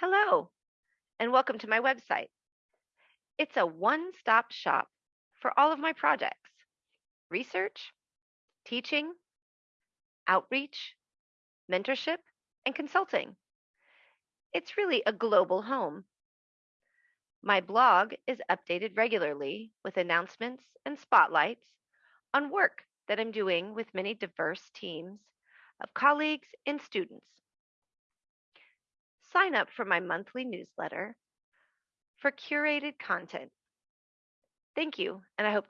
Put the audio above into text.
Hello, and welcome to my website. It's a one stop shop for all of my projects research, teaching, outreach, mentorship, and consulting. It's really a global home. My blog is updated regularly with announcements and spotlights on work that I'm doing with many diverse teams of colleagues and students. Sign up for my monthly newsletter for curated content. Thank you, and I hope